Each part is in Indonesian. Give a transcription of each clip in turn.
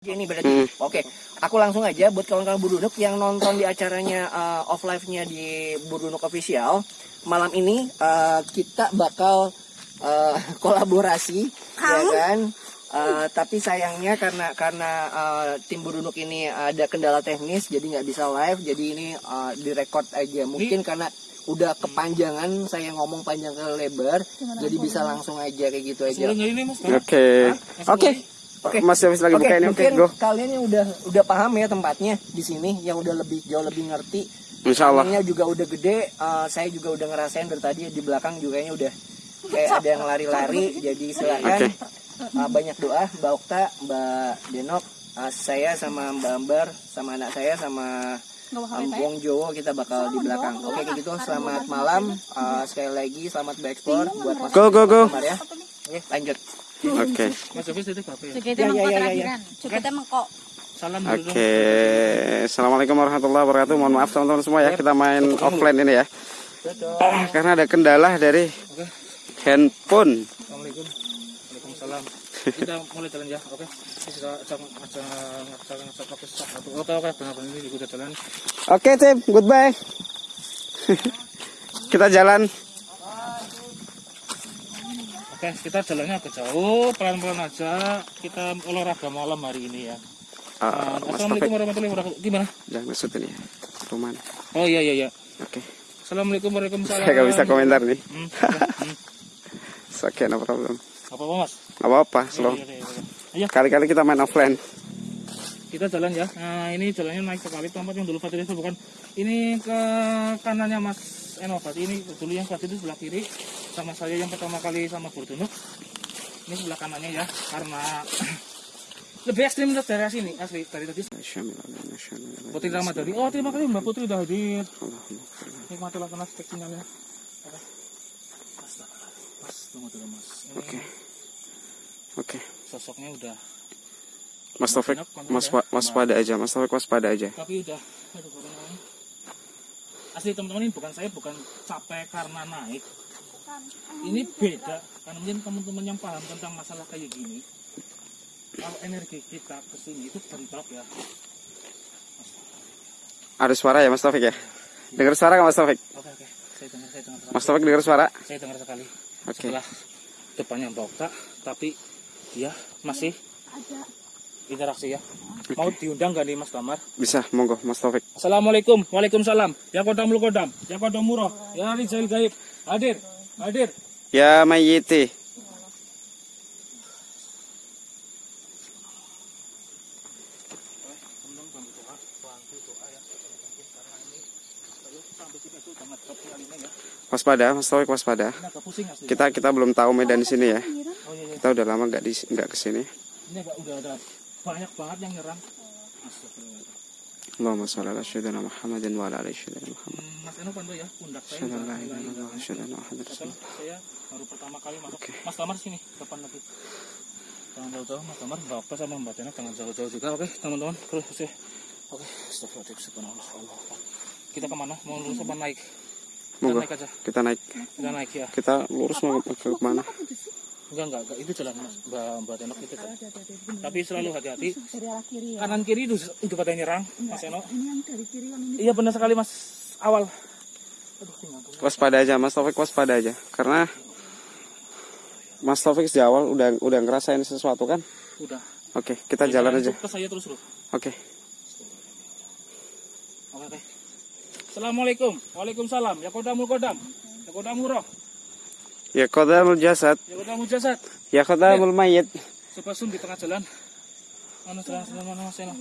Ini berarti. Hmm. Oke, aku langsung aja buat kawan-kawan Burunuk yang nonton di acaranya uh, off live-nya di Burunuk Official. Malam ini uh, kita bakal uh, kolaborasi, ya kan? Uh, tapi sayangnya karena karena uh, tim Burunuk ini ada kendala teknis, jadi nggak bisa live. Jadi ini uh, direkod aja. Mungkin karena udah kepanjangan saya ngomong panjang ke lebar, jadi bisa langsung aja kayak gitu aja. Oke. Oke. Oke. Mas Yofis lagi Oke, buka ini. Oke, mungkin go. kalian yang udah udah paham ya tempatnya di sini, yang udah lebih jauh lebih ngerti. Insya Allah. Anginnya juga udah gede, eh, saya juga udah ngerasain dari tadi di belakang juga kayaknya udah kayak ada yang lari-lari. Jadi silakan Oke. eh, banyak doa, Mbak Okta, Mbak Denok, eh, saya sama Mbak Ambar, sama anak saya sama Am Wong Jowo kita bakal di belakang. Oke kayak gitu. Selamat malam. Eh, sekali lagi selamat berekspor buat Mas Go, go, go. Ya. Oke lanjut. Oke. mas itu ya? Ya, ya, ya, ya. Salam. Oke. Assalamualaikum warahmatullahi wabarakatuh. Mohon maaf teman-teman semua ya. Kita main offline ini ya. Ah, Karena ada kendala dari Oke. handphone. Assalamualaikum. Waalaikumsalam. Kita mulai jalan ya, oke? Kita ajak ajak ajak ajak pakai satu. Oke oke, benar-benar ini juga jalan. Oke, tim. Goodbye. Kita jalan. Oke, kita jalannya agak jauh, pelan-pelan aja. Kita olahraga malam hari ini ya. Nah, Mas Assalamualaikum warahmatullahi wabarakatuh. Gimana? Jangan kesut ini ya. Ruman. Oh iya iya iya. Oke. Assalamualaikum warahmatullahi Saya nggak bisa komentar nih. Hmm, hmm. Oke, no problem. Apa apa mas? Gak apa-apa, Iya, slow. iya, iya, Kali-kali kita main offline. kita jalan ya. Nah ini jalannya naik sekali tempat yang dulu Fatir itu bukan. Ini ke kanannya Mas Enovat. Ini dulu yang Fatir itu sebelah kiri. Sama saya yang pertama kali sama Burdunuk. Ini sebelah kanannya ya. Karena lebih ekstrim dari daerah sini asli dari tadi. Putri Ramadhani. Oh terima kasih Mbak Putri udah hadir. Nikmatilah kena cek sinyalnya. Mas, mas, tunggu dulu mas. Oke. Oke. sosoknya udah. Mas Taufik, mas wa- waspada aja. Mas Taufik waspada aja. Tapi udah. Aduh. Asli teman-teman ini bukan saya bukan capek karena naik. Ini beda karena mungkin teman-teman yang paham tentang masalah kayak gini. Kalau energi kita ke sini itu bentrok ya. Ada suara ya Mas Taufik ya? Dengar suara nggak Mas Taufik? Oke oke. Saya dengar saya dengar sekali. Mas Taufik dengar suara? Saya dengar sekali. Oke. Setelah depannya Mbak Okta, tapi dia masih interaksi ya. Mau diundang gak nih Mas Damar? Bisa, monggo Mas Taufik. Assalamualaikum, waalaikumsalam. Ya kodam lu kodam, ya kodam murah, ya Rizal gaib. Hadir, hadir. Ya ya. Waspada, Mas Taufik waspada. Kita kita belum tahu medan di sini ya. Oh iya, iya. Kita udah lama nggak di nggak ke sini. Banyak banget yang nyerang. Astagfirullah. Allahumma sholli ala sayyidina Muhammadin wa ala ali sayyidina Muhammad. Hmm, Mas Eno bantu ya, pundak saya Rasulullah. saya baru pertama kali masuk. Oke. Mas Damar sini, depan lagi. Jangan jauh-jauh, Mas Damar, Mbak Okta sama Mbak Tena jangan jauh-jauh juga. Oke, teman-teman, terus ya. Oke, astagfirullahaladzim, subhanallah. Allah. Kita ke mana? Mau lurus apa naik? Kita naik aja. Kita naik. Kita naik ya. Kita lurus mau ke, ke mana? Enggak, enggak, enggak. Itu jalan Mas. Mbak Mbak Tenok itu jalan. Tapi selalu hati-hati. Ya. Kanan kiri itu itu pada nyerang, Mas Eno. Iya benar sekali Mas. Awal. Aduh, tinggal tuh. Waspada aja, Mas Taufik waspada aja. Karena Mas Taufik sejak awal udah udah ngerasain sesuatu kan? Udah. Oke, kita jalan aja. Ke saya terus. Oke. Oke, oke. Assalamualaikum. Waalaikumsalam. Ya kodamul kodam. Ya kodamul roh. Ya qadamul jasad, Ya kodamul jasad. ya qadamul mayyit. Coba zoom di tengah jalan. Mana jalan jalan mana Mas Eno?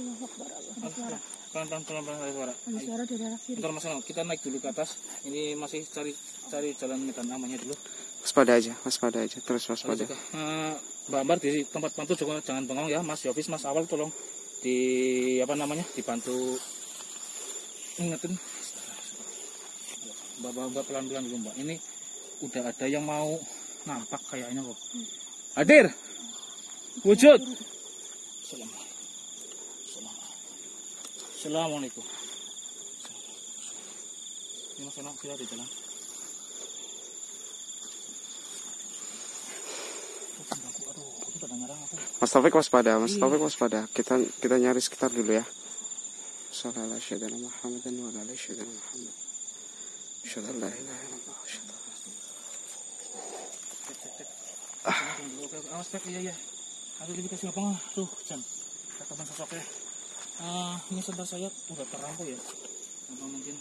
Pelan pelan pelan pelan ada suara. Ada suara dari arah kiri. Bentar Mas Eno, kita naik dulu ke atas. Ini masih cari cari jalan medan amannya dulu. Waspada aja, waspada aja, terus waspada. eh, Mbak Ambar di tempat bantu juga jangan bengong ya, Mas Yofis, Mas Awal tolong di apa namanya dibantu ingetin. Mbak, Mbak, Mbak pelan-pelan dulu Mbak. Ini udah ada yang mau nampak kayaknya kok. Hadir. Wujud. Assalamualaikum. Assalamualaikum. Assalamualaikum. Ini Mas Eno, sila di jalan. Mas Taufik waspada, Mas Taufik waspada. Kita kita nyari sekitar dulu ya. Sallallahu alaihi wasallam Muhammadan wa ala alihi wasallam Muhammad. Asyhadu an la ilaha illallah. wa asyhadu anna Tunggu, Oke, oke. Awas, Pak. Iya, iya. Aduh, lebih kasih lapang. Tuh, Jan. Rekaman sosoknya. Ah, ini sebentar saya udah terampau ya. Apa mungkin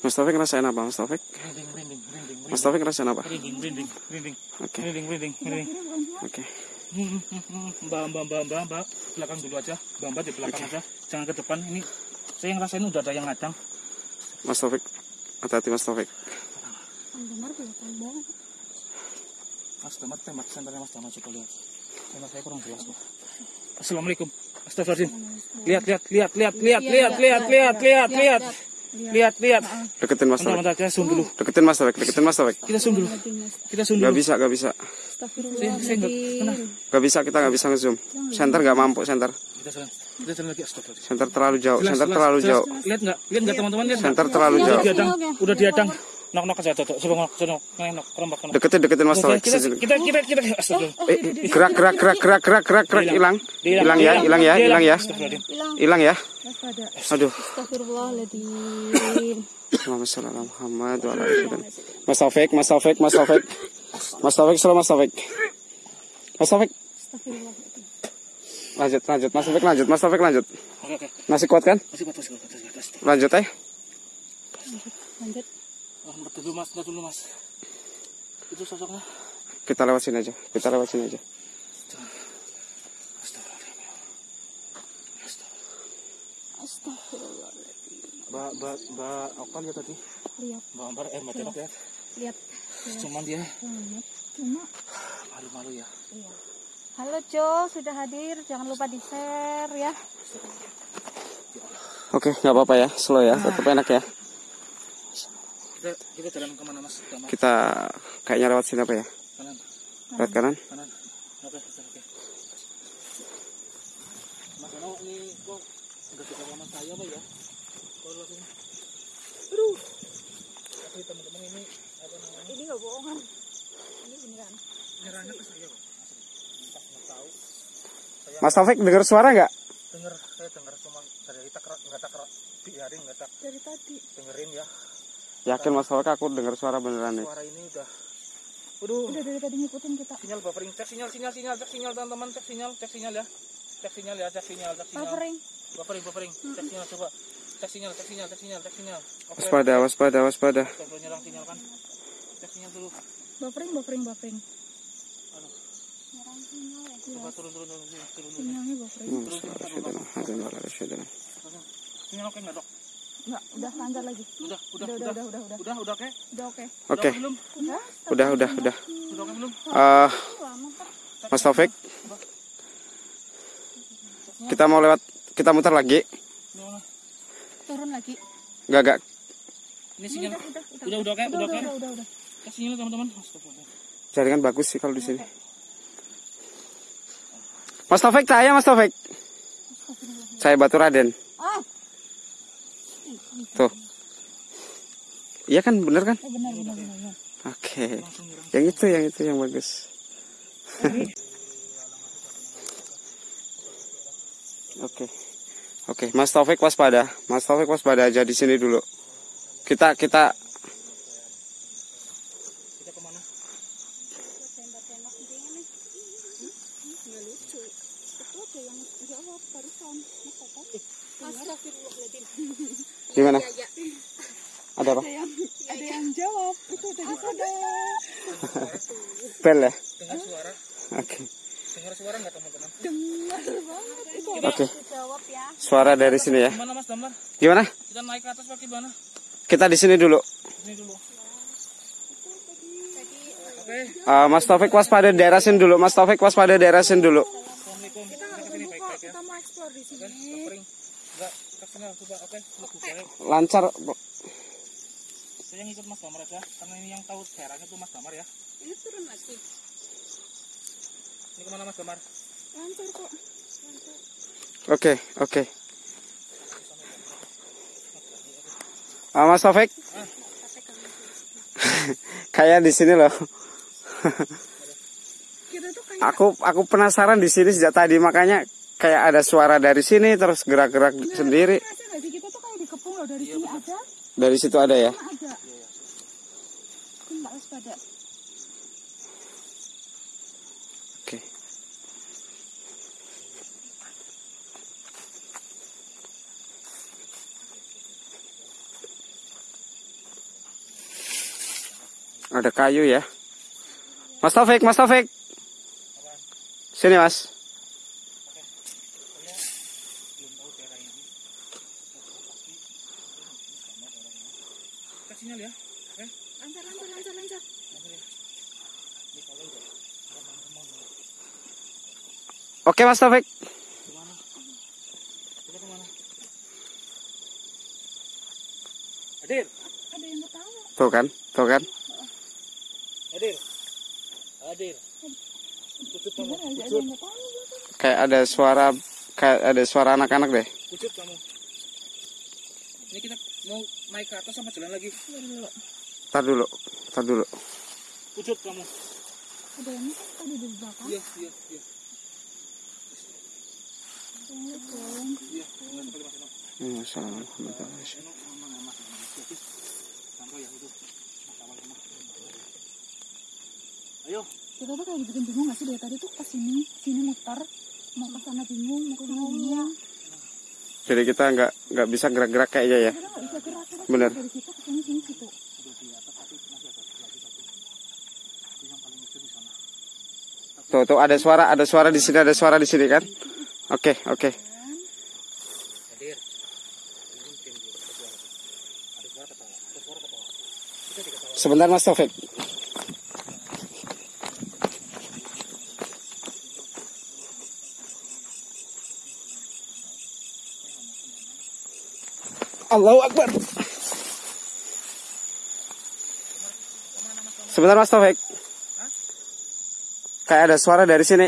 Mas Taufik ngerasain apa, Mas Taufik? rinding, rinding, rinding, Mas Taufik ngerasain apa? rinding, rinding, rinding, Oke, rinding, rinding, rinding. oke. Mbak, mbak, mbak, mbak, mbak, belakang dulu aja. Mbak, mbak di belakang aja. Jangan ke depan. Ini saya ngerasain udah ada yang ngadang. Mas Taufik, hati-hati Mas Taufik. Benar belakang. Mas Damar tembak senternya Mas Damar coba lihat. Karena saya kurang jelas kok. Assalamualaikum. Astagfirullahaladzim. Lihat, lihat, lihat, lihat, lihat, lihat, lihat, lihat, lihat, lihat. Lihat, lihat. Deketin Mas bentar, kita zoom dulu. Deketin Mas Taufik, deketin Mas Taufik. Kita zoom dulu. Kita zoom Gak dulu. bisa, gak bisa. Saya, saya nggak, kenapa? Gak bisa, kita gak bisa ngezoom. Center gak mampu, center. Kita jalan, kita jalan lagi. Astagfirullahaladzim. Center terlalu jauh, center terlalu jauh. Lihat nggak? Lihat nggak teman-teman? Lihat? Center terlalu Udah jauh. diadang, Oke, oke. udah diadang. Nok, nok aja. Coba nok, nok, nok, kerembak, kerembak. Deketin, deketin Mas Taufik. kita, kita, kita, kita, astagfirullah. Eh, gerak, gerak, gerak, gerak, gerak, gerak, gerak, hilang. Hilang ya, hilang ya, hilang ya. Hilang. Hilang ya. Waspada. Aduh. Muhammad sallallahu alaihi Muhammad wa ala alihi wasallam. Mas Taufik, Mas Taufik, Mas Taufik. Mas Taufik, selalu Mas Taufik. Mas Taufik, lanjut, lanjut. Mas Taufik lanjut, Mas Taufik lanjut. Masih kuat kan? Masih kuat, masih kuat, masih kuat. Astagfirullah. Lanjut eh. Lanjut. Dulu mas, dulu mas. Itu sosoknya. Kita lewat sini aja. Kita lewat sini aja. Mbak, mbak, mbak, Oka lihat tadi. Lihat, Mbak Ambar, eh mbak Tenok ya. lihat. Cuman dia Lihat. Cuma malu-malu ya. Iya. Halo Jo, sudah hadir. Jangan lupa di share ya. Oke, nggak apa-apa ya. Slow ya. Tetap enak ya. Kita, kita jalan ke mana mas? Damar, Kita kayaknya lewat sini apa ya? kanan, Lewat kanan. kanan. Oke, oke. Mas Eno, ini kok udah suka sama saya apa ya? Langsung, aduh. Tapi teman-teman ini apa namanya? Ini nggak bohongan. Ini beneran. Nyerahnya ke saya kok. Entah nggak tahu. Mas Taufik dengar suara nggak? Dengar, saya dengar cuma dari tak nggak tak biarin nggak tak Dari tadi. dengerin ya. Yakin Mas Taufik aku dengar suara beneran nih. Suara ini udah, waduh. Udah dari tadi ngikutin kita. sinyal buffering cek sinyal sinyal sinyal cek sinyal teman-teman cek sinyal cek sinyal ya cek sinyal ya cek sinyal cek sinyal Buffering. buffering buffering cek sinyal coba cek sinyal cek sinyal cek sinyal cek sinyal oke Waspada, waspada, waspada. Belum nyerang sinyal kan cek sinyal dulu Buffering, buffering, buffering. Aduh. Nyerang sinyal ya. coba turun turun turun turun turun turun Sinyalnya buffering. sinyal oke nggak dok Enggak, udah lancar lagi. udah udah Udah, udah udah, udah, udah, udah. udah udah oke Udah oke. Oke, Udah belum Udah. udah, udah, udah. udah oke belum Eh, Lama Pak. Mas Taufik, kita mau lewat, kita muter lagi. Turun lagi. Gak, gak. ini sinyal Udah, udah, udah. udah udah oke Udah, udah oke udah, udah, udah. cek sinyal teman-teman. Jaringan bagus sih kalau di sini. Mas Taufik, cahaya Mas Taufik. Saya Batu Raden. Ah, Tuh. Iya kan, bener kan? eh, benar, benar, benar, benar. Oke. nyerang Yang itu, yang itu yang bagus. Oke. Oke, Mas Taufik waspada. Mas Taufik waspada aja di sini dulu. Kita kita ke mana Tembak-tembak gini nih. Nggak lucu. Itu ada yang jawab barusan. Masa kan? Astagfirullahaladzim. gimana? Ada apa? Ada yang jawab. Itu tadi ada. Bel ya? dengar suara Oke. dengar suara nggak teman-teman Dengar banget. Itu Oke. jawab ya. Suara dari sini ya. gimana mas Damar Gimana? kita naik ke atas pakai gimana Kita di sini dulu. ini dulu oke Eh, Mas Taufik waspada daerah sini dulu. Mas Taufik waspada daerah sini dulu. assalamualaikum kita ya Kita mau di sini. enggak Lancar. saya ngikut mas Damar aja karena ini yang tahu daerahnya tuh mas Damar ya Ini turun lagi. ini ke mana mas Damar Lancar kok. Oke, oke. Ah, Mas Taufik. Kayak di sini loh. Kita tuh kayak Aku aku penasaran di sini sejak tadi makanya kayak ada suara dari sini terus gerak-gerak sendiri. Nggak sih kita tuh kayak dikepung loh dari sini ada, Dari situ ada ya. ada. Waspada. Ada kayu ya. Mas Taufik, Mas Taufik. Sini Mas. Sinyal ya. Oke. Lancar, lancar, lancar, lancar. Oke Mas Taufik. Kita ke mana? Hadir. Ada yang ketawa. Tuh kan, tuh kan. Hadir. Hadir. Pucut kamu. Ketawa. Kayak ada suara kayak ada suara anak-anak deh. Pucut kamu. Ini kita mau naik ke atas sama jalan lagi? Tar dulu, tar dulu. Pucut kamu. Ada yang kan tadi di belakang. Iya, iya, iya. Assalamualaikum. Iya. Hmm, Assalamualaikum warahmatullahi wabarakatuh. Eno sama Mas Eno. Jadi, sampai yang itu. Mas awal sama. Ayo. Kita tuh kayak bikin bingung nggak sih dari tadi tuh ke sini, sini muter, mau ke sana bingung, mau ke sana bingung. Jadi kita nggak nggak bisa gerak-gerak kayaknya ya. Bener. dari situ ke sini, sini situ. Udah di atas tapi masih ada satu lagi satu. Itu yang paling ujung di sana. Tuh, tuh ada suara, ada suara di sini, ada suara di sini kan? Oke, oke. Hadir. Ini tim dia. Ada suara. Ada suara ketawa. Ada suara ketawa. Kita diketawa. Sebentar Mas Taufik. Allahu Akbar. Sebentar Mas Taufik. Kayak ada suara dari sini.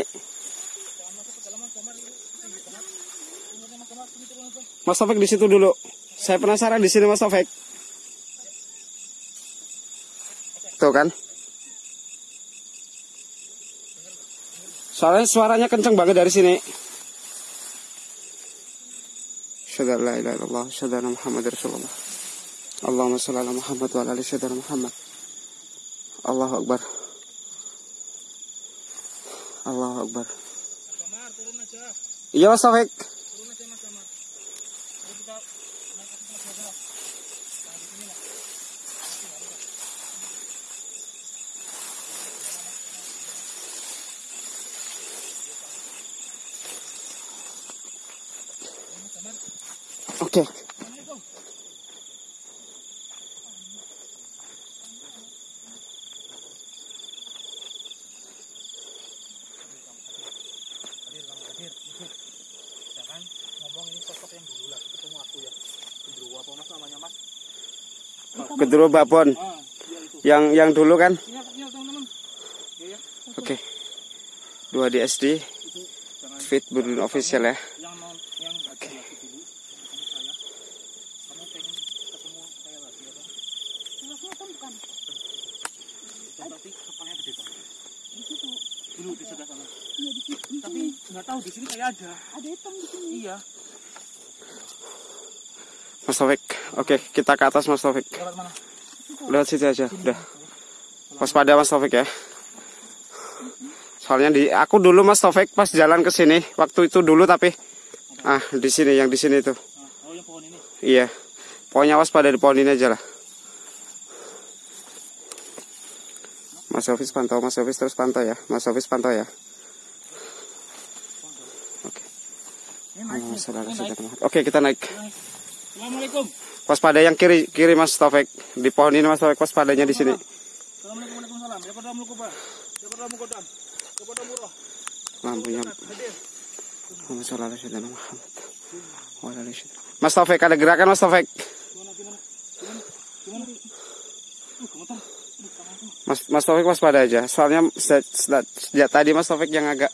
Mas Taufik di situ dulu. Saya penasaran di sini Mas Taufik. Tuh kan. Soalnya suaranya kenceng banget dari sini. Syadar la ilaha illallah, syadar Muhammad Rasulullah. Allahumma shalli ala Muhammad wa ala ali syadar Muhammad. Allahu Akbar. Allahu Akbar. Kamar, turun aja. Iya Mas Taufik. Turun aja Mas Kamar. Mari kita naik ke atas aja lah. Nah, di sini lah. Oke. Jangan ngomong ini sosok yang dulu lah. Ketemu aku ya. Kedua Babon yang yang dulu kan. Oke. Dua di SD Fit Budun official ya. yang non yang hadir lagi dulu. Kamu saya. Kamu pengen ketemu saya lagi ya bang? Kelasnya kan bukan Dan berarti kepalanya gede banget. di situ. Dulu di sebelah sana. Iya di situ. Di Tapi nggak tahu di sini kayak ada. Ada hitam di sini. Iya. Mas Taufik. Oke, kita ke atas Mas Taufik. Lewat mana? Lewat situ aja. Udah. Waspada Mas Taufik ya. Soalnya di aku dulu Mas Taufik pas jalan ke sini waktu itu dulu tapi ah di sini yang di sini tuh. Nah, oh yang pohon ini. Iya. Pokoknya waspada di pohon ini aja lah. Mas Hafiz pantau, Mas Hafiz terus pantau ya. Mas Hafiz pantau ya. Oke. Oh, saudara. naik. Oke, kita naik. Assalamualaikum. Waspada yang kiri, kiri Mas Taufik. Di pohon ini Mas Taufik waspadanya di sini. Ya. Ya. Ya. Lampunya wasallam. Mas Taufik ada gerakan Mas Taufik. Gimana gimana? Gimana? Mas Mas Taufik waspada aja. Soalnya sejak, sejak, sejak tadi Mas Taufik yang agak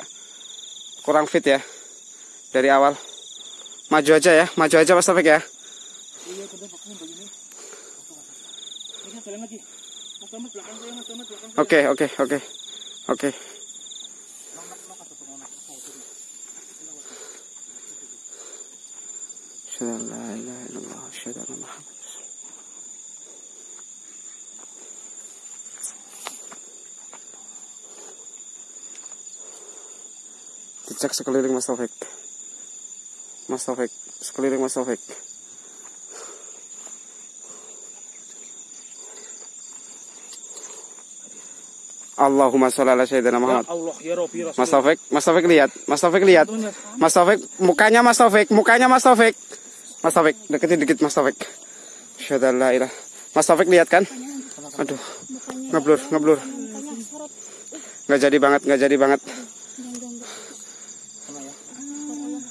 kurang fit ya dari awal. Maju aja ya, maju aja Mas Taufik ya. Oke Oke, oke, oke. Oke. Muhammad. Dicek sekeliling Mas Taufik. Mas Taufik, sekeliling Mas Taufik. Allahumma sholli ala sayyidina Ya Muhammad. Allah, ya Rabbi, Rasul. Mas Taufik, Mas Taufik lihat, Mas Taufik lihat. Mas Taufik, mukanya Mas Taufik, mukanya Mas Taufik. Mas Taufik, deketin dikit Mas Taufik. Asyhadu an la ilaha. Mas Taufik lihat kan? Aduh, ngeblur, ngeblur. Nggak jadi banget, nggak jadi banget.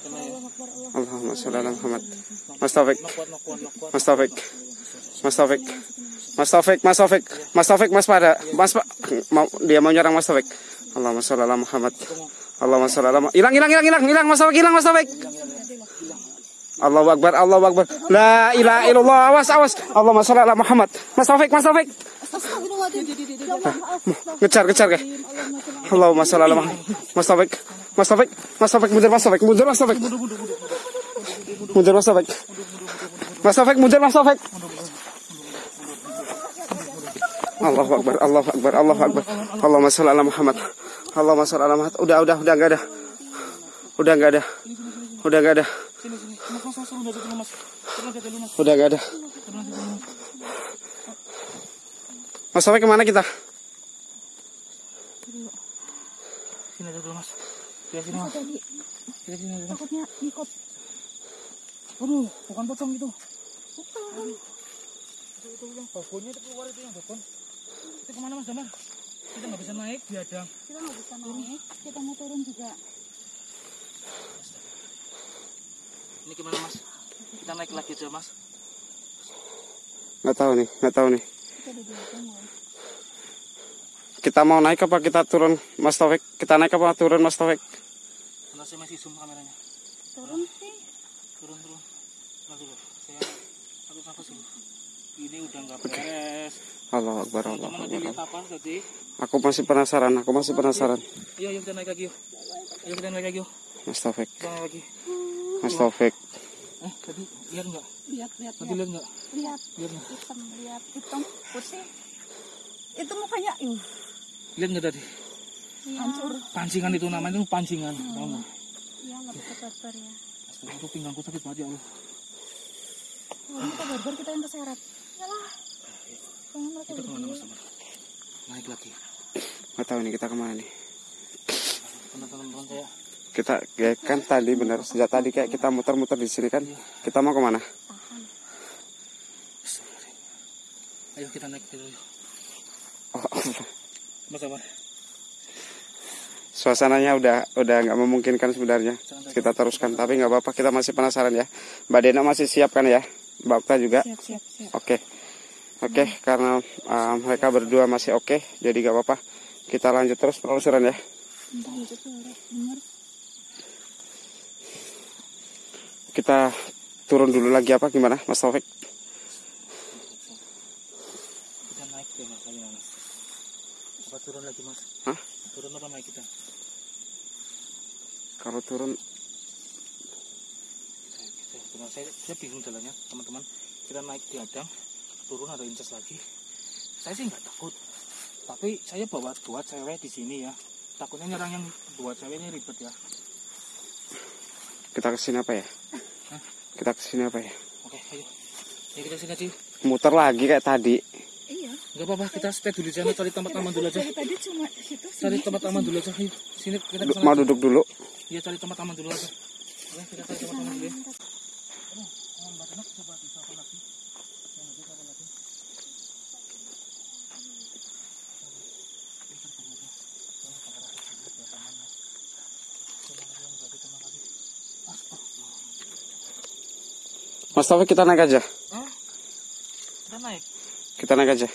Kena ya. Ala Muhammad. Mas Taufik. Mas Taufik. Mas Taufik. Mas Taufik, Mas Taufik. Mas Taufik, Mas pada. Mas Pa- mau dia mau nyerang Mas Taufik. Allahumma sholli ala Muhammad. Allahumma sholli ala. Hilang, hilang, hilang, hilang, hilang Mas Taufik, hilang Mas Taufik. Allahu Akbar, Allahu Akbar. La ilaha illallah. Awas, awas. Allahumma sholli ala Muhammad. Mas Taufik, Mas Taufik. Ya. Ngejar, ngejar ke. Allahumma sholli ala Muhammad. Mas Taufik. Mas Taufik. Mas Taufik mundur Mas Taufik. Mundur Mas Taufik. Mundur Mas Taufik. Mas Taufik mundur Mas Taufik. Allahu Akbar, Allahu Akbar, Allahu Akbar. Allahumma sholli ala Muhammad. Allahumma sholli ala Muhammad. Udah, udah, udah enggak ada. Udah enggak ada. Udah enggak ada. Udah enggak ada. Mas. Taufik ke mana kita? Sini aja dulu, mas. Ya, sini, mas. Takutnya ngikut. Aduh, bukan pocong itu. Bukan. Itu, itu yang balkonnya itu keluar itu yang balkon. Itu ke mana, mas Damar? Kita nggak bisa naik, diadang. Kita nggak bisa naik. Kita mau turun juga. Ini gimana, mas? Kita naik lagi aja, mas. Nggak tahu nih, nggak tahu nih. Kita mau. Kita mau naik apa kita turun Mas Taufik? Kita naik apa turun Mas Taufik? Karena saya masih zoom kameranya. Turun sih. Turun, turun. Nanti dulu. Saya aku nafas dulu. Ini udah nggak beres. Allah Akbar, Allah Akbar. lihat apa tadi? Aku masih penasaran, aku masih penasaran. Ayo, ayo kita naik lagi yuk. Ayo kita naik lagi yuk. Mas Taufik, Kita naik lagi. Mas Taufik. Eh, tadi lihat nggak? Lihat, lihat, Tadi lihat. nggak? Lihat. Lihat nggak? Hitam, lihat. Hitam, putih. Itu mukanya, uh, Lihat nggak tadi? hancur. Pancingan itu namanya itu pancingan. Tahu nggak? Iya, nggak bisa ya. Aku pinggangku sakit banget ya Allah. Oh, ini kita barbar kita yang keseret. Yalah. Kayaknya mereka Kita ke mana mas? Naik lagi. Nggak tahu nih kita ke mana nih. Teman-teman saya. Kita ya kan tadi benar sejak tadi kayak kita muter-muter di sini kan. Kita mau ke mana? Ayo kita naik dulu. yuk. Oh, Allah. Mas Damar. Suasananya udah udah nggak memungkinkan sebenarnya. Kita teruskan tapi nggak apa-apa kita masih penasaran ya. Mbak Dena masih siap kan ya? Mbak Okta juga. Siap, siap, siap. Oke. Oke, karena uh, mereka berdua masih oke, jadi nggak apa-apa. Kita lanjut terus penelusuran ya. Kita turun dulu lagi apa gimana, Mas Taufik? Kita naik deh mas lagi mas. Apa turun lagi mas? Hah? Turun apa naik kita? Kalau turun Saya, saya, saya, bingung jalannya teman-teman. Kita naik di adang, turun ada incas lagi. Saya sih nggak takut. Tapi saya bawa dua cewek di sini ya. Takutnya nyerang yang dua cewek ini ribet ya. kita ke sini apa ya? Hah? Kita ke sini apa ya? Oke, ayo. Ayo kita sini aja. Muter lagi kayak tadi. Nggak apa-apa, kita stay dulu sana, cari tempat aman dulu aja. Tadi cuma situ Cari tempat aman dulu aja. Ayo, sini kita Du- ke Mau duduk dulu. Iya, cari tempat aman dulu aja. Kita cari tempat aman dulu ya. Mas Taufik kita naik aja. Hah? Kita naik, Kita naik aja.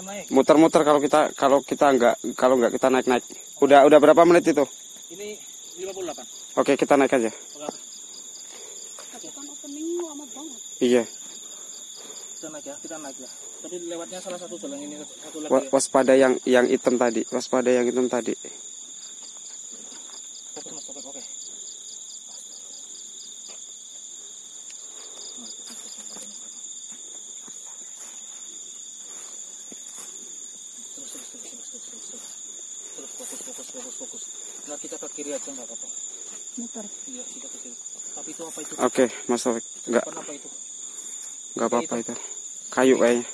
naik. Muter-muter kalau kita kalau kita nggak kalau nggak kita naik naik. Udah udah berapa menit itu? Ini 58. Oke kita naik aja. Iya. Kita naik ya, kita naik ya. Tapi lewatnya salah satu jalan ini satu lagi ya. Waspada yang yang hitam tadi. Waspada yang hitam tadi. Fokus mas, fokus, oke. Iya, itu nggak apa-apa. muter Iya, sudah kecil. Tapi Oke, Mas Taufik. Enggak, Bukan apa itu? enggak apa-apa itu. Kayu kayaknya.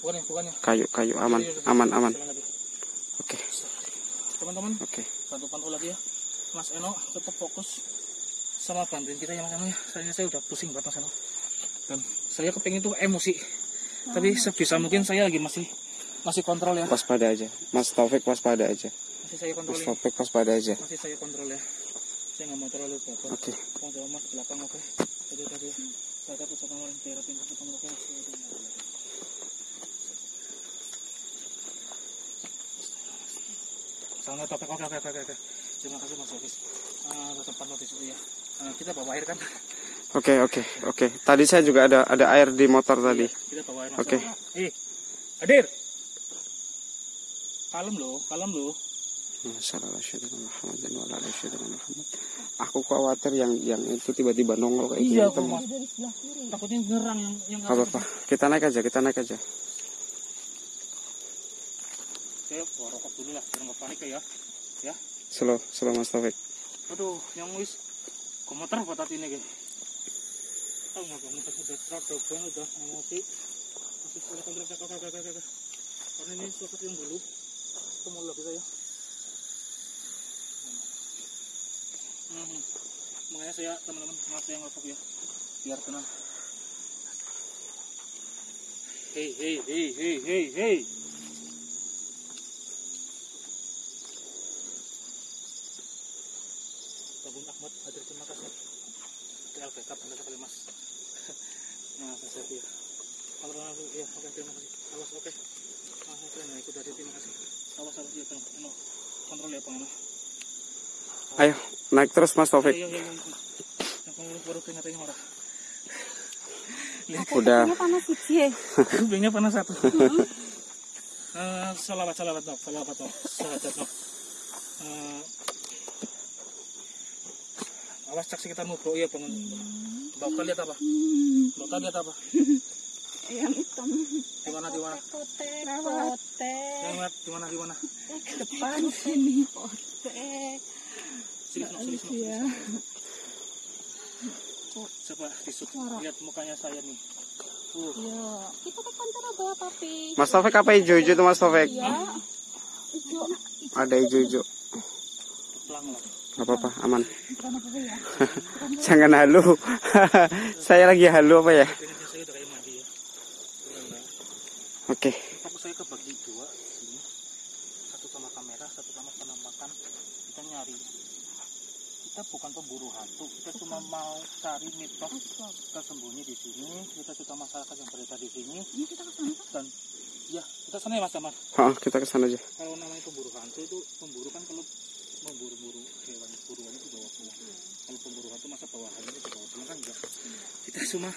Bukan ya, bukannya. Kayu, kayu aman, aman, aman. Oke, Teman-teman, oke. bantu pantau lagi ya. Mas Eno tetap fokus sama bantuin kita ya Mas Eno ya. Soalnya saya udah pusing banget Mas Eno. Dan saya kepengen itu emosi. Tapi sebisa mungkin saya lagi masih masih kontrol ya. Waspada aja. Mas Taufik waspada aja. Masih saya kontrol Mas ya. Taufik waspada aja. Masih saya kontrol ya. Saya nggak mau terlalu baper. Oke. Bang jawab mas belakang oke. Jadi tadi saya kata usahakan orang daerah pintu ketemu oke. Sangat topik oke oke oke oke. Terima kasih mas Hafiz. Ah, tetap pantau di situ ya. Ah, kita bawa air kan? Oke, oke, oke. Tadi saya juga ada ada air di motor tadi. Kita bawa air. Oke. Eh, hadir. Kalem loh, kalem loh. Aku khawatir yang yang itu tiba-tiba nongol kayak Iya, gitu. kiri Takutnya ngerang yang yang apa-apa. Kita naik aja, kita naik aja. Oke, bawa rokok dulu lah, biar nggak panik ya. Ya. Slow, slow Mas Taufik. Aduh, yang wis komuter batat ini guys. Oh, mau komuter sudah start double udah emosi. Masih kontrol kakak. Karena ini yang dulu. Lagi saya. Makanya saya teman-teman maaf yang ngelepok ya. Biar tenang. Hei hei hei hei hei hei. Tabung Ahmad hadir terima kasih. Backup anda sekali mas. Nah, saya ya. Kalau langsung ya, oke terima kasih. Awas oke. Ah, oke, nah ikut dari terima kasih. Awas awas ya, tolong. No. Kontrol ya, Bang. No. Ayo, naik terus Mas Taufik. Kamu baru keringatnya orang. Udah. Panas sih Kupingnya panas satu. Eh, salawat, salawat, no. Salawat, no. Salawat, no. Eh, awas cak sekitar bro ya bangun. Mbak Oka lihat apa? Mbak Oka lihat apa? yang hitam Di mana di mana? kote kote Yang lihat di mana di mana? depan sini kote Sini, sini, sini, sini. ya Coba disut. Lihat mukanya saya nih. Uh, ya kita kan tapi Mas Taufik apa hijau-hijau tuh Mas Taufik? ya itu Ada hijau-hijau. pelang lah. Gak apa-apa, aman. ya Jangan halu. saya lagi halu apa ya? Ya. Oke. Fokus saya kebagi dua sini. Satu sama kamera, satu sama penampakan. Kita nyari. Kita bukan pemburu hantu. Kita cuma mau cari mitos kita sembunyi di sini. Kita suka masyarakat yang berada di sini. ini kita ke sana kan Dan ya kita sana ya Mas Damar. Oh, kita ke sana aja. Kalau namanya pemburu hantu itu pemburu kan kalau memburu-buru hewan buruan itu bawa pulang. Kalau pemburu hantu masa bawahannya itu bawa pulang kan enggak. Kita cuma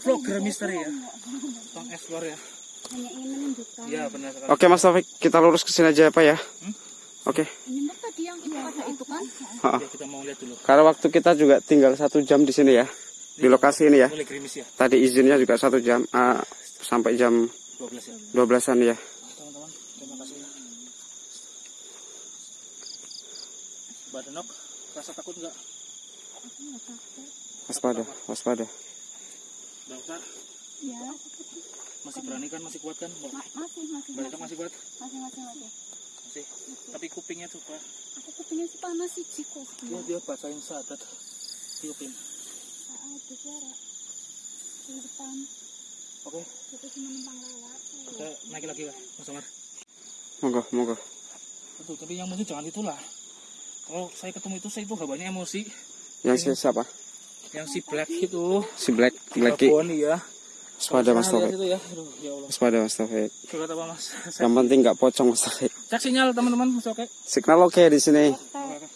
vlogger misteri ya. Bang explore ya. hanya ingin menunjukkan Iya benar sekali. Oke Mas Taufik, kita lurus ke sini aja apa ya? Hmm? Oke. ini tadi yang itu ada itu kan Ha. Ya, kita mau lihat dulu. Karena waktu kita juga tinggal satu jam di sini ya, di lokasi ini ya. Ya. Tadi izinnya juga satu jam ah, sampai jam 12 ya. 12-an ya. teman-teman terima kasih Mbak Denok rasa takut nggak Waspada, waspada. Oktar ya masih berani kan masih kuat kan Mbak Ma- masih masih Mbak Denok masih kuat masih masih masih masih tapi kupingnya coba. Aku kupingnya sih panas sih ciko dia dia bacain sadat. Tiupin. Ada suara di depan. Oke. Kita cuma numpang lewat kita naik lagi lah Mas Omar. Monggo, monggo. Betul, tapi yang emosi jangan itulah. Kalau saya ketemu itu saya itu hawanya emosi. Yang si siapa? yang si black itu. Si Black, Blacky. Babon iya. Waspada Mas Saya lihat Taufik. itu ya. Aduh, ya Waspada Mas Taufik. Mas. Yang penting nggak pocong Mas Taufik. Cek sinyal teman-teman masih oke Signal oke di sini. Oke, oke.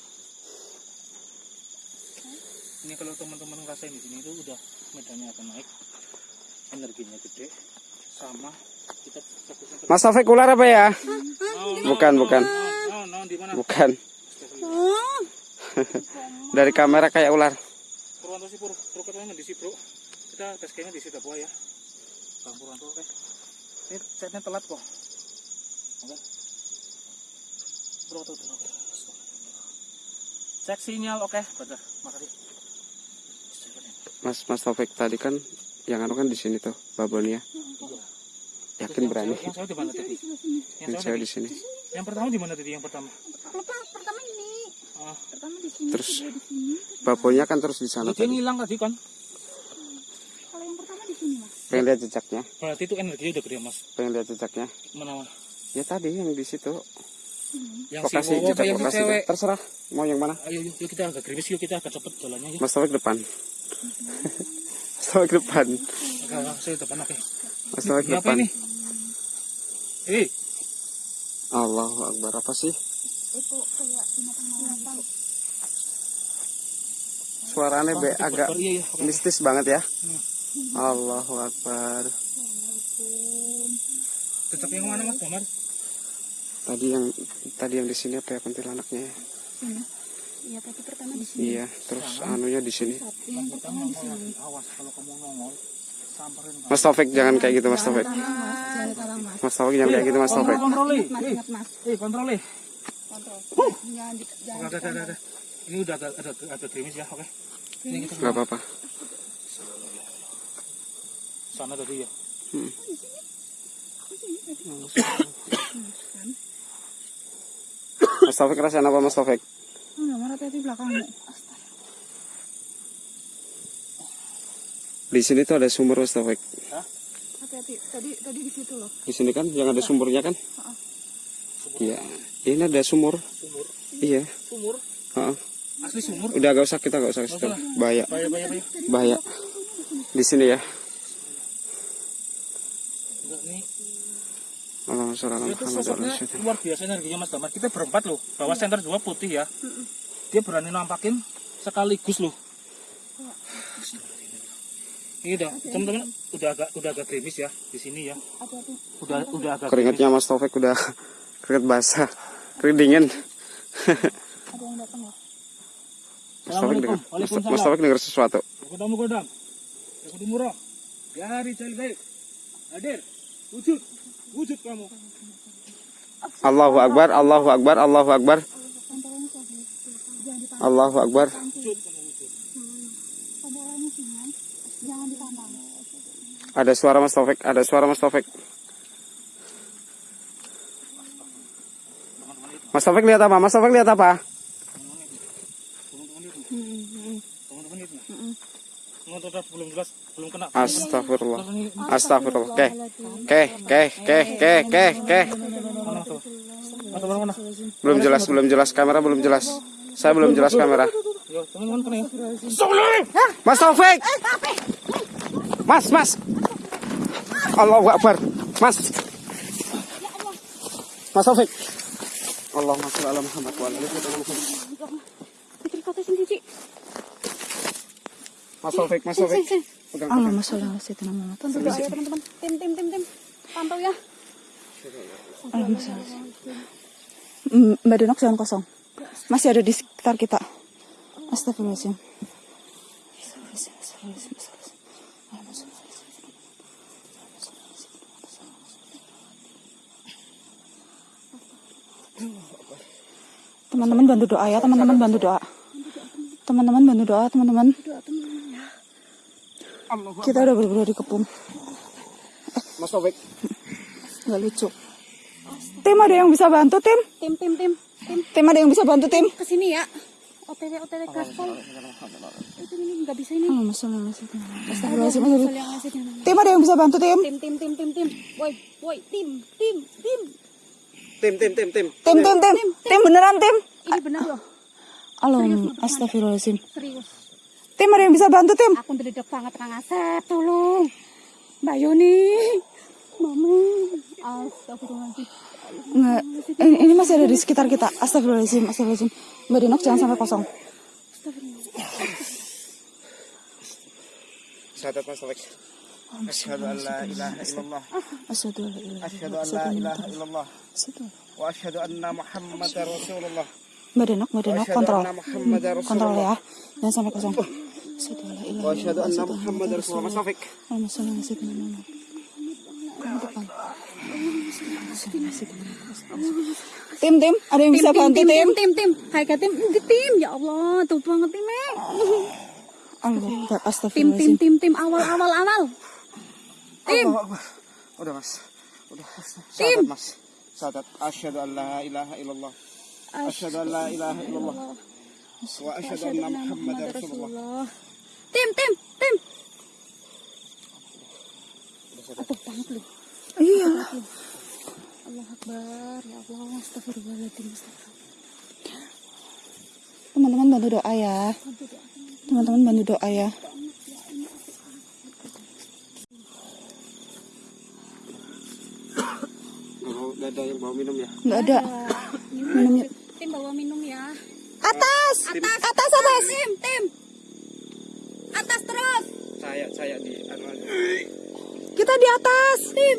Ini kalau teman-teman ngerasain di sini itu udah medannya akan naik, energinya gede, sama kita Mas Taufik ular apa ya? No, Bukan, bukan. no, no, di mana? Bukan. Dari kamera kayak ular. Purwanto sih pur, pur katanya di sini bro. Kita tes kayaknya di situ buah ya. Bang Purwanto oke. Ini chatnya telat kok. Oke. Oke. Cek sinyal, oke, betul. Makasih. Mas Mas Taufik tadi kan yang anu kan di sini tuh babonnya. Yakin berani? Yang saya di mana tadi? Yang saya di sini. Yang pertama di mana tadi? Yang pertama. Lepas pertama ini. Ah, Pertama di sini. Terus kedua di sini. babonnya kan terus di sana dia ngilang tadi kan. Kalau yang pertama di sini mas. Pengen lihat jejaknya, Berarti itu energinya udah gede mas. pengen lihat jejaknya. Mana mana? Ya tadi yang di situ. Yang Lokasi si Wowo jejak yang si lokasi. cewek. Terserah mau yang mana. Ayo, yuk, yuk kita agak gerimis yuk kita agak cepet jalannya yuk. Mas Taufik depan. Mas Taufik depan. Agak saya depan oke. Mas Taufik Ini apa depan. ini? Eh, Allahu Akbar apa sih? Itu kayak binatang binatang. Suaranya be agak Iya, iya. mistis banget ya. Hmm. Allahu Akbar. Cecep yang mana mas Damar? Tadi yang tadi yang di sini apa ya kuntilanaknya? ya? Iya tapi pertama di sini. Iya, terus anunya di sini. Yang pertama di sini. Awas kalau kamu nongol, samperin. Mas Taufik jangan kayak gitu Mas Taufik. Mas, Taufik jangan kayak gitu Mas Taufik. Kontrol, kontrol, Mas eh. Eh, kontrol, oke, oke, oke. Ini udah agak agak agak gerimis ya, oke. Ini kita Gak apa-apa. sana tadi ya. Hmm. Mas Taufik rasain apa Mas Taufik? Enggak marah tadi belakangmu. Di sini tuh ada sumur Mas Taufik. Hati-hati. Tadi tadi di situ loh. Di sini kan yang ada sumurnya kan? Iya. Ini ada sumur. Sumur, Iya. sumur, Heeh. asli sumur. Udah gak usah kita gak usah ke situ. Bahaya. Bahaya, bahaya, bahaya. Bahaya. Di sini ya. Enggak nih. Allahumma sholli ala Itu sosoknya luar biasa energinya Mas Damar. Kita berempat loh. Bawa center dua putih ya. Dia berani nampakin sekaligus loh. Ini udah, teman-teman udah agak udah agak gerimis ya di sini ya. Udah udah agak Keringetnya Mas Taufik udah keringet basah. Keringet dingin. Ada yang datang loh. Mas Taufik dengar. Mas. Taufik dengar sesuatu. Ketemu kodam. Ketemu murah. Ya hari baik. Hadir. Wujud. Wujud kamu. Allahu Akbar, Allahu Akbar, Allahu Akbar. Allahu Akbar. Ada suara Mas Taufik, ada suara Mas Taufik. Mas Taufik lihat apa? Mas Taufik lihat apa? Teman-teman itu. Teman tetap belum jelas, belum kena. Astagfirullah. Astagfirullah. Oke. Oke, oke, oke, oke, oke, oke. Mana tuh? Mana mana mana? Belum jelas, belum jelas kamera belum jelas. Saya belum jelas kamera. Yo, teman-teman kena ya. Mas Taufik. Mas, Mas. Allahu Akbar. Mas. Mas Taufik. Allahumma sholli ala Muhammad wa ala ali Muhammad. Mas Taufik, Mas Taufik. Pegang, Allah masalah Sayyidina Muhammad. Doa ya teman-teman. Tim tim tim tim. Pantau ya. Allah masalah. Mm, Mbak Denok jangan kosong. Masih ada di sekitar kita. Astagfirullahaladzim. Teman-teman bantu doa ya, teman-teman bantu doa. Teman-teman bantu doa, teman-teman. Kita udah berdua dikepung. Mas Taufik. Nggak lucu. Tim ada yang bisa bantu tim? Tim tim tim tim. Tim ada yang bisa bantu tim? Ke sini ya. OTW OTW gaspol. Itu ini nggak bisa ini. Oh, masalah Astagfirullahaladzim. astagfirullahaladzim. Tim ada yang bisa bantu tim? Tim tim tim tim tim. Woi woi tim tim tim. Tim, tim, tim, tim. Tim tim tim. Tim beneran tim? Ini benar loh, Alam astagfirullahaladzim. serius. Tim ada yang bisa bantu tim? Aku ngededek banget Kang Asep, tolong. Mbak Yuni. Mama. Astagfirullahaladzim. Nggak. Ini, ini masih ada di sekitar kita. Astagfirullahaladzim. Astagfirullahaladzim. Mbak Dinok jangan sampai kosong. Syahadat Mas Taufik. Asyhadu an la ilaha illallah. Asyhadu an la ilaha Asyhadu an la ilaha illallah. Asyhadu. Wa asyhadu anna Muhammadar Rasulullah. Mbak Denok, Mbak Denok, Asyhadu kontrol. Muhammadar Kontrol ya. Jangan sampai kosong. Tim, tim, ada yang bisa bantu tim? tim, tim, tim. Hai kak tim, tim. Ya Allah, tuh banget tim, eh. Allah, Tim, tim, tim, tim. Awal, awal, awal. Tim. Udah mas. Udah. Tim. Mas. Sahadat. Asyhadu an la ilaha illallah. Asyhadu an la ilaha illallah. Wa asyhadu anna Muhammadar Rasulullah. Tim, tim, tim. Aduh, banget lu. Iya. Allah Akbar. Ya Allah, astagfirullahaladzim. astagfirullah. Teman-teman bantu doa ya. Teman-teman bantu doa ya. Gak ada yang bawa minum ya. Nggak ada. Minumnya. Tim bawa minum ya. Atas. Atas, Atas, atas. Tim, tim. Atas terus. Saya saya di anu. Kita di atas. Tim,